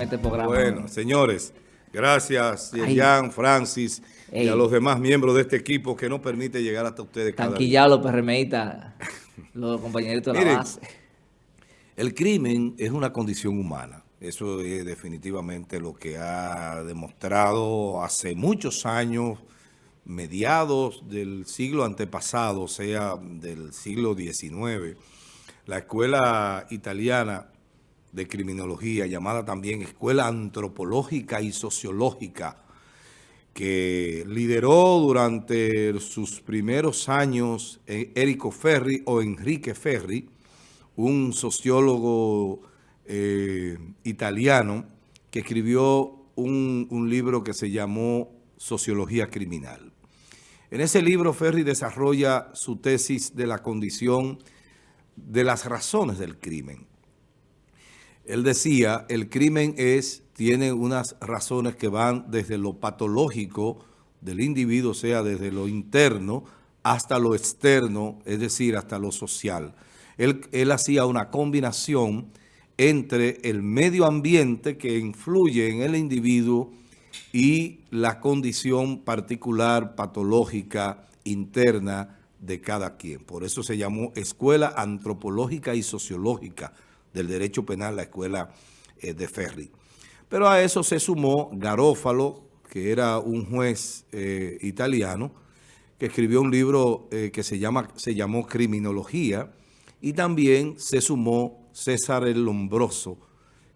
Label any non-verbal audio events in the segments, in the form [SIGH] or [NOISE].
este programa. Bueno, señores, gracias, Jan, Francis y a los demás miembros de este equipo que nos permite llegar hasta ustedes cada Tanquillado los PRMistas, los compañeritos de la base. El crimen es una condición humana. Eso es definitivamente lo que ha demostrado hace muchos años, mediados del siglo antepasado, o sea, del siglo XIX. La escuela italiana de criminología, llamada también Escuela Antropológica y Sociológica, que lideró durante sus primeros años Érico Ferri o Enrique Ferri, un sociólogo eh, italiano que escribió un, un libro que se llamó Sociología Criminal. En ese libro Ferri desarrolla su tesis de la condición de las razones del crimen. Él decía, el crimen es, tiene unas razones que van desde lo patológico del individuo, o sea, desde lo interno hasta lo externo, es decir, hasta lo social. Él, él hacía una combinación entre el medio ambiente que influye en el individuo y la condición particular, patológica, interna de cada quien. Por eso se llamó Escuela Antropológica y Sociológica del Derecho Penal, la Escuela eh, de Ferri. Pero a eso se sumó Garófalo, que era un juez eh, italiano, que escribió un libro eh, que se, llama, se llamó Criminología, y también se sumó César el Lombroso,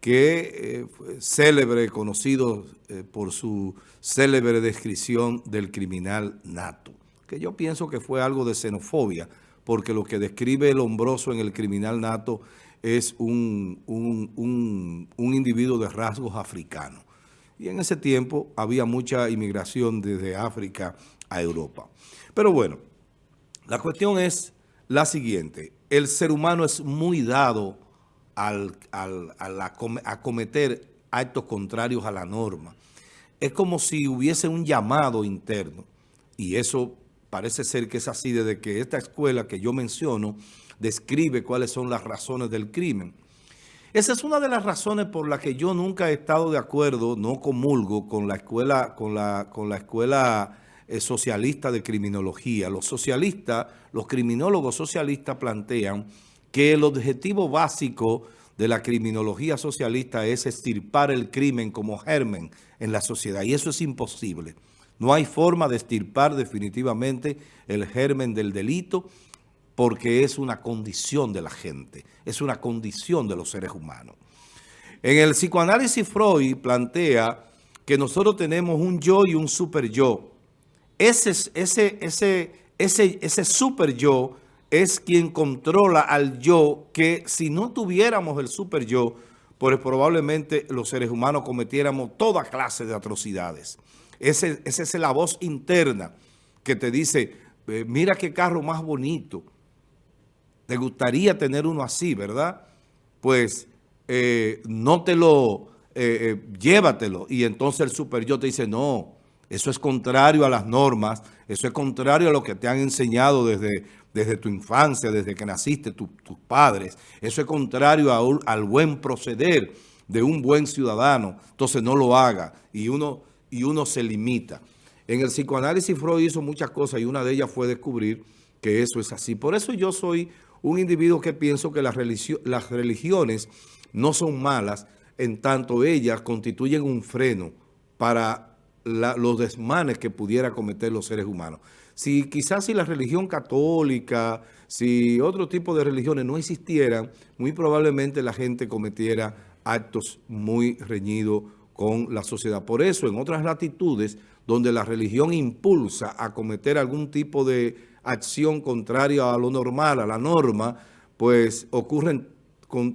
que fue célebre, conocido por su célebre descripción del criminal nato, que yo pienso que fue algo de xenofobia, porque lo que describe Lombroso en el criminal nato es un, un, individuo de rasgos africanos. Y en ese tiempo había mucha inmigración desde África a Europa. Pero bueno, la cuestión es la siguiente. El ser humano es muy dado al, a cometer actos contrarios a la norma. Es como si hubiese un llamado interno. Y eso parece ser que es así desde que esta escuela que yo menciono describe cuáles son las razones del crimen. Esa es una de las razones por las que yo nunca he estado de acuerdo, no comulgo con la escuela, con la, con la escuela eh, socialista de criminología. Los socialistas, los criminólogos socialistas plantean que el objetivo básico de la criminología socialista es estirpar el crimen como germen en la sociedad. Y eso es imposible. No hay forma de estirpar definitivamente el germen del delito porque es una condición de la gente, es una condición de los seres humanos. En el psicoanálisis Freud plantea que nosotros tenemos un yo y un super yo. Ese, ese, ese, ese, ese super yo es quien controla al yo que si no tuviéramos el super yo, pues probablemente los seres humanos cometiéramos toda clase de atrocidades. Esa es la voz interna que te dice, eh, mira qué carro más bonito, te gustaría tener uno así, ¿verdad? Pues eh, no te lo, eh, eh, llévatelo. Y entonces el super yo te dice, no, eso es contrario a las normas, eso es contrario a lo que te han enseñado desde, desde tu infancia, desde que naciste, tus padres. Eso es contrario al buen proceder de un buen ciudadano. Entonces no lo haga y uno, y uno se limita. En el psicoanálisis Freud hizo muchas cosas y una de ellas fue descubrir que eso es así. Por eso yo soy un individuo que pienso que las, religiones no son malas, en tanto ellas constituyen un freno para los desmanes que pudiera cometer los seres humanos. Si quizás si la religión católica, si otro tipo de religiones no existieran, muy probablemente la gente cometiera actos muy reñidos con la sociedad. Por eso, en otras latitudes, donde la religión impulsa a cometer algún tipo de acción contraria a lo normal, a la norma, pues ocurren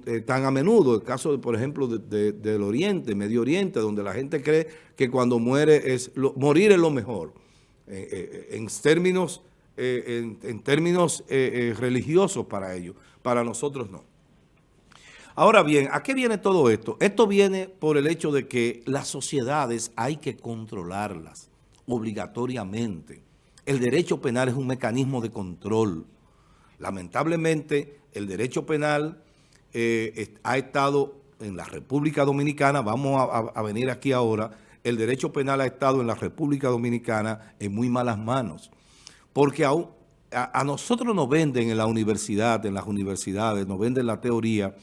eh, tan a menudo. El caso, por ejemplo, del Oriente, Medio Oriente, donde la gente cree que cuando muere es morir es lo mejor. Eh, eh, en términos, en, términos religiosos para ellos. Para nosotros no. Ahora bien, ¿a qué viene todo esto? Esto viene por el hecho de que las sociedades hay que controlarlas obligatoriamente. El derecho penal es un mecanismo de control. Lamentablemente, el derecho penal eh, ha estado en la República Dominicana, vamos a, venir aquí ahora, el derecho penal ha estado en la República Dominicana en muy malas manos. Porque a, a nosotros nos venden en la universidad, en las universidades, nos venden la teoría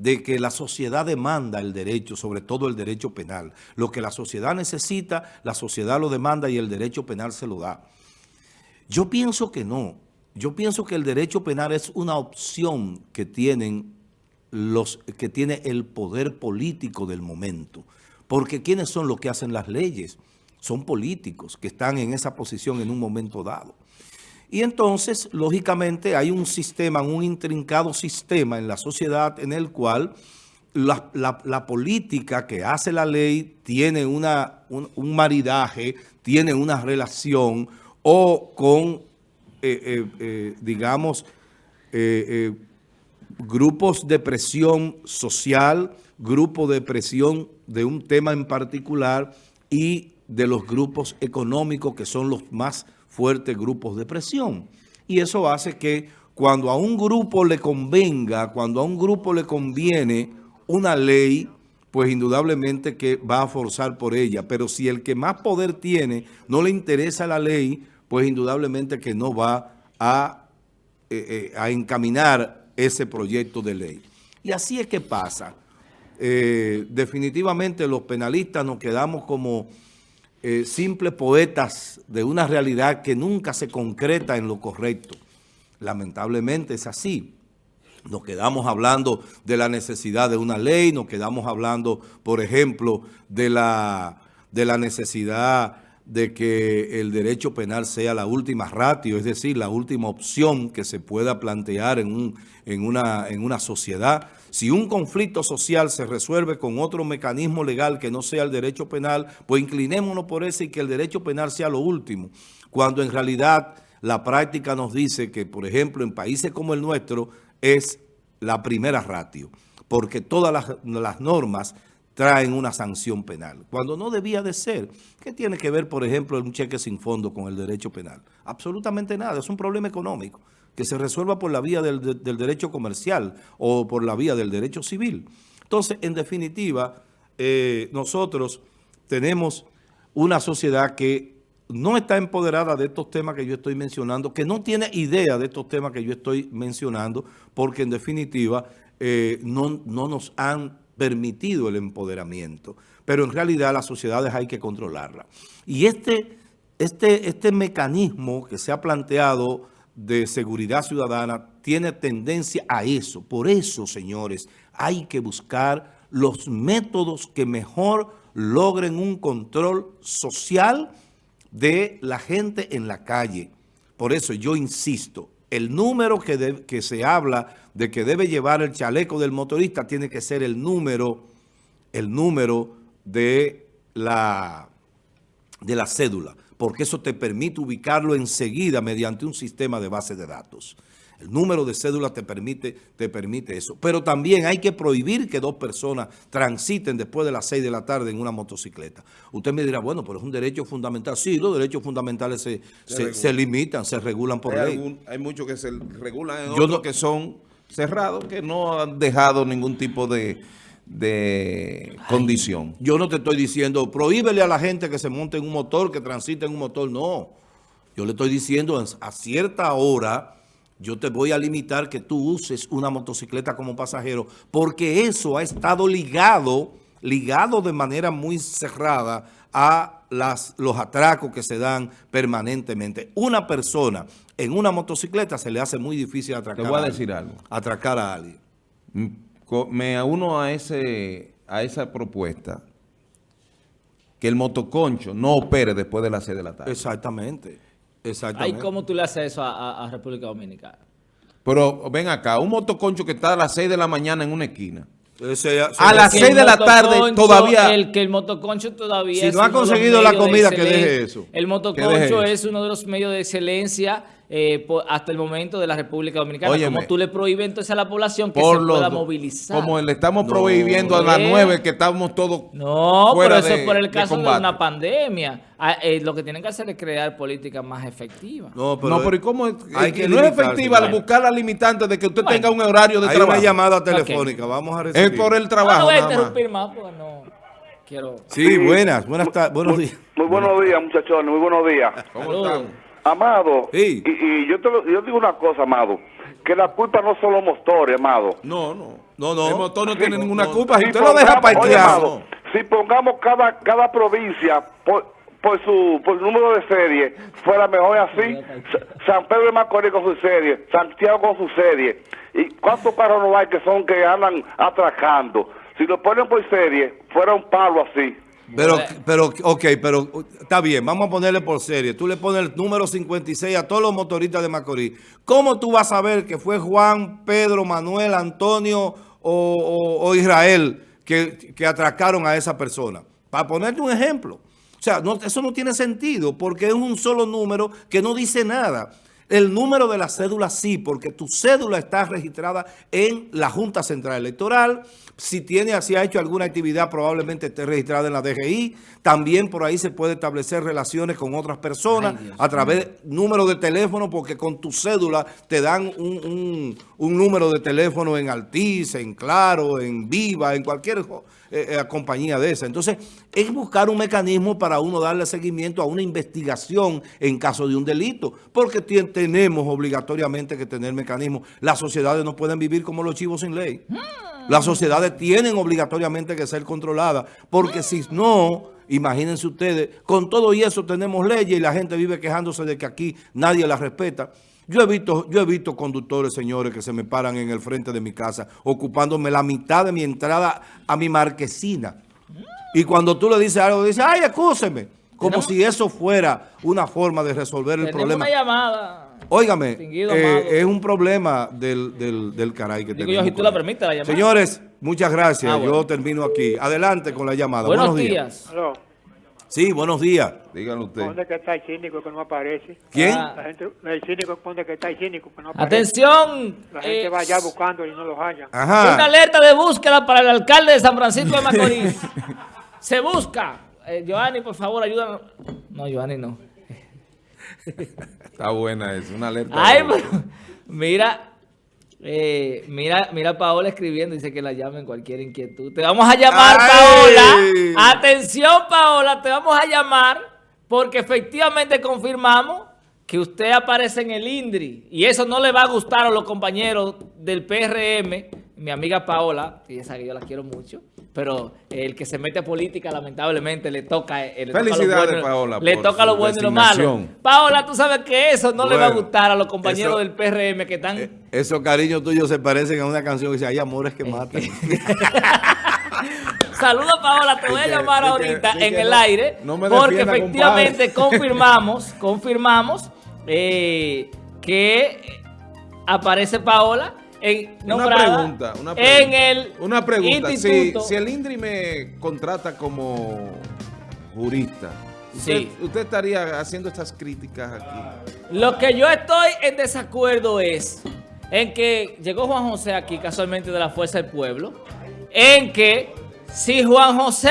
de que la sociedad demanda el derecho, sobre todo el derecho penal. Lo que la sociedad necesita, la sociedad lo demanda y el derecho penal se lo da. Yo pienso que no. Yo pienso que el derecho penal es una opción que tienen los que tiene el poder político del momento. Porque ¿quiénes son los que hacen las leyes? Son políticos que están en esa posición en un momento dado. Y entonces, lógicamente, hay un sistema, un intrincado sistema en la sociedad en el cual la, política que hace la ley tiene una, un, maridaje, tiene una relación o con, eh, eh, eh, digamos, grupos de presión social, grupos de presión de un tema en particular y de los grupos económicos que son los más fuertes grupos de presión. Y eso hace que cuando a un grupo le convenga, cuando a un grupo le conviene una ley, pues indudablemente que va a forzar por ella. Pero si el que más poder tiene no le interesa la ley, pues indudablemente que no va a eh, eh, a encaminar ese proyecto de ley. Y así es que pasa. Eh, definitivamente los penalistas nos quedamos como eh, simples poetas de una realidad que nunca se concreta en lo correcto. Lamentablemente es así. Nos quedamos hablando de la necesidad de una ley, nos quedamos hablando, por ejemplo, de la, de la necesidad de que el derecho penal sea la última ratio, es decir, la última opción que se pueda plantear en, un, en, una, en una sociedad. Si un conflicto social se resuelve con otro mecanismo legal que no sea el derecho penal, pues inclinémonos por ese y que el derecho penal sea lo último. Cuando en realidad la práctica nos dice que, por ejemplo, en países como el nuestro, es la primera ratio, porque todas las, las normas traen una sanción penal, cuando no debía de ser. ¿Qué tiene que ver, por ejemplo, un cheque sin fondo con el derecho penal? Absolutamente nada, es un problema económico que se resuelva por la vía del, derecho comercial o por la vía del derecho civil. Entonces, en definitiva, eh, nosotros tenemos una sociedad que no está empoderada de estos temas que yo estoy mencionando, que no tiene idea de estos temas que yo estoy mencionando, porque en definitiva eh, no, no nos han permitido el empoderamiento. Pero en realidad las sociedades hay que controlarlas. Y este, este, este mecanismo que se ha planteado de seguridad ciudadana tiene tendencia a eso. Por eso, señores, hay que buscar los métodos que mejor logren un control social de la gente en la calle. Por eso yo insisto, el número que, de, que, se habla de que debe llevar el chaleco del motorista tiene que ser el número, el número de la, de la cédula, porque eso te permite ubicarlo enseguida mediante un sistema de base de datos. El número de cédula te permite, te permite eso. Pero también hay que prohibir que dos personas transiten después de las 6 de la tarde en una motocicleta. Usted me dirá, bueno, pero es un derecho fundamental. Sí, los derechos fundamentales se, se, se, se limitan, se regulan por hay ley. Algún, hay muchos que se regulan, en otros no, que son cerrados, que no han dejado ningún tipo de, de condición. Yo no te estoy diciendo, prohíbele a la gente que se monte en un motor, que transite en un motor. No. Yo le estoy diciendo a cierta hora yo te voy a limitar que tú uses una motocicleta como pasajero, porque eso ha estado ligado, ligado de manera muy cerrada a las, los atracos que se dan permanentemente. Una persona en una motocicleta se le hace muy difícil atracar. Te voy a, a decir algo. Atracar a alguien. Me uno a, ese, a esa propuesta que el motoconcho no opere después de las 6 de la tarde. Exactamente. Exactamente. Ay, ¿cómo tú le haces eso a, a, a, República Dominicana? Pero ven acá, un motoconcho que está a las 6 de la mañana en una esquina. Ese, a las 6 de la tarde todavía... El que el motoconcho todavía Si no ha conseguido la comida, que de deje eso. El motoconcho es uno de los medios de excelencia eh, hasta el momento de la República Dominicana. Óyeme. como tú le prohíbes entonces a la población que Por se los pueda movilizar. Como le estamos No, prohibiendo a las eh. nueve que estamos todos No, fuera pero eso de- es por el caso de, una pandemia. Ah, eh, lo que tienen que hacer es crear políticas más efectivas. No, no, pero ¿y cómo es? hay Eh, que no es efectiva al Bueno. buscar la limitante de que usted Bueno. tenga un horario de Hay trabajo. una llamada telefónica, vamos a recibir. Es por el trabajo no voy a nada más. interrumpir más porque no quiero... Sí, buenas, buenas tardes, buenos días. Muy buenos días, muchachones, muy buenos días. ¿Cómo estamos? Amado, Sí. y, y yo, te lo- yo digo una cosa, Amado, que la culpa no son los motores, Amado. No, no. No, no. El motor no Sí, tiene no, ninguna no. culpa. Si usted lo deja pongamos- oye, parqueado. Si pongamos cada, cada provincia por, por su por número de serie, fuera mejor así. Sa- San Pedro de Macorís con su serie, Santiago con su serie. ¿Y cuántos carros no hay que son que andan atracando? Si lo ponen por serie, fuera un palo así. Pero, pero, ok, pero uh, está bien, vamos a ponerle por serie. Tú le pones el número 56 a todos los motoristas de Macorís. ¿Cómo tú vas a saber que fue Juan, Pedro, Manuel, Antonio o, o- o Israel que, que atracaron a esa persona? Para ponerte un ejemplo. O sea, no, eso no tiene sentido porque es un solo número que no dice nada. El número de la cédula sí, porque tu cédula está registrada en la Junta Central Electoral. Si tiene, si ha hecho alguna actividad, probablemente esté registrada en la DGI. También por ahí se puede establecer relaciones con otras personas Ay, a través de número de teléfono, porque con tu cédula te dan un, un- un número de teléfono en Altiz, en Claro, en Viva, en cualquier eh, eh, compañía de esa. Entonces, es buscar un mecanismo para uno darle seguimiento a una investigación en caso de un delito, porque tenemos obligatoriamente que tener mecanismos. Las sociedades no pueden vivir como los chivos sin ley. Las sociedades tienen obligatoriamente que ser controladas, porque si no, imagínense ustedes, con todo y eso tenemos leyes y la gente vive quejándose de que aquí nadie las respeta. Yo he visto, yo he visto conductores, señores, que se me paran en el frente de mi casa, ocupándome la mitad de mi entrada a mi marquesina. Y cuando tú le dices algo, dice, ay, excúseme. Como Tenemos- si eso fuera una forma de resolver el problema. una llamada. Óigame, eh, es un problema del, del, del caray que Digo tenemos. yo, si tú la permites, la llamada. Señores, muchas gracias. Ah, bueno. Yo termino aquí. Adelante con la llamada. Buenos, días. Aló, Sí, buenos días. Díganlo usted. ¿dónde que está el cínico que no aparece? ¿Quién? Ah. La gente, el cínico, ¿dónde que está el cínico que no aparece? Atención. La gente eh, va allá buscando y no los halla. Ajá. Una alerta de búsqueda para el alcalde de San Francisco de Macorís. [LAUGHS] Se busca. Eh, Giovanni, por favor, ayúdanos. No, Giovanni no. Está buena eso, una alerta. Ay, de- pero, mira, eh, mira, mira Paola escribiendo, dice que la llamen cualquier inquietud. Te vamos a llamar, Ay. Paola. Atención, Paola, te vamos a llamar porque efectivamente confirmamos que usted aparece en el INDRI y eso no le va a gustar a los compañeros del PRM, mi amiga Paola, que ella sabe que yo la quiero mucho, pero el que se mete a política lamentablemente le toca, eh, le toca lo Felicidades, bueno, Paola, le toca lo bueno y lo malo. Paola, tú sabes que eso no le va a gustar a los compañeros eso- del PRM que están... Eh, Esos cariños tuyos se parecen a una canción que dice, hay amores que matan. [LAUGHS] Saludos, Paola, te voy a llamar ahorita en el aire no porque efectivamente [LAUGHS] confirmamos, confirmamos eh, que eh, aparece Paola en, Una pregunta, una pregunta. en el Una pregunta. Si, instituto. si el INDRI me contrata como jurista, ¿usted, Sí. usted estaría haciendo estas críticas aquí? Lo que yo estoy en desacuerdo es en que llegó Juan José aquí casualmente de la Fuerza del Pueblo, en que si Juan José,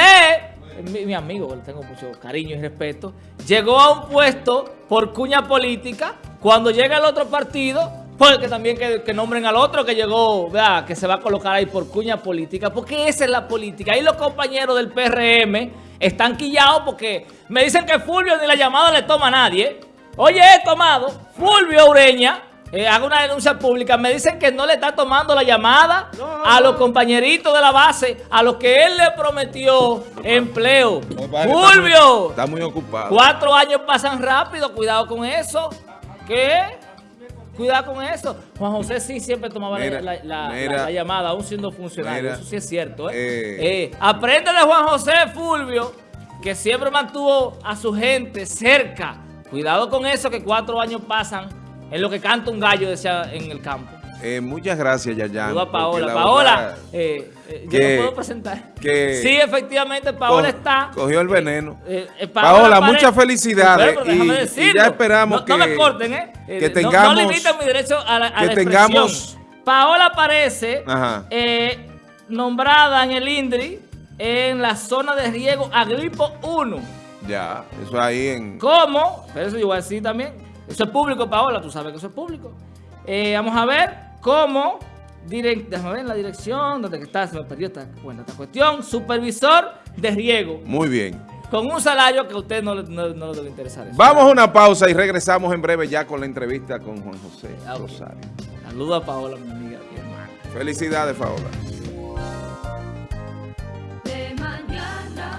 mi, mi amigo, le tengo mucho cariño y respeto, llegó a un puesto por cuña política, cuando llega el otro partido, pues que también que, que nombren al otro que llegó, vea, que se va a colocar ahí por cuña política, porque esa es la política. Ahí los compañeros del PRM están quillados porque me dicen que Fulvio ni la llamada le toma a nadie. Oye, he tomado, Fulvio Ureña, eh, hago una denuncia pública, me dicen que no le está tomando la llamada a los compañeritos de la base, a los que él le prometió empleo. Fulvio, Está muy ocupado. cuatro años pasan rápido, cuidado con eso. ¿Qué? Cuidado con eso. Juan José sí siempre tomaba la- Mira, la, la- mira. la- la llamada, aún siendo funcionario. Mira. eso sí es cierto. ¿eh? Eh. Eh, aprende de Juan José Fulvio, que siempre mantuvo a su gente cerca. Cuidado con eso, que cuatro años pasan en lo que canta un gallo decía en el campo. Eh, muchas gracias, Yayan. Saludos a Paola. Paola, verdad eh, eh, yo que- no puedo presentar. que- sí, efectivamente, Paola co- está. Cogió el veneno. Eh, eh, Paola, Pare- muchas felicidades. Y- ya esperamos no, no que- me corten, ¿eh? Eh, que no- tengamos- No, limiten mi derecho a la, a que la tengamos-. Paola aparece eh, nombrada en el INDRI en la zona de riego Agripo 1. Ya, eso ahí en... ¿Cómo? Pero eso yo voy a decir también. Eso es público, Paola, tú sabes que eso es público. Eh, vamos a ver cómo. Déjame ver la dirección, donde está, se me perdió esta, bueno, esta cuestión. Supervisor de riego. Muy bien. Con un salario que a usted no, le- no, no le debe interesar. eso. Vamos a una pausa y regresamos en breve ya con la entrevista con Juan José Ah. Rosario. Saludos a Paola, mi amiga, mi hermana. Felicidades, Paola.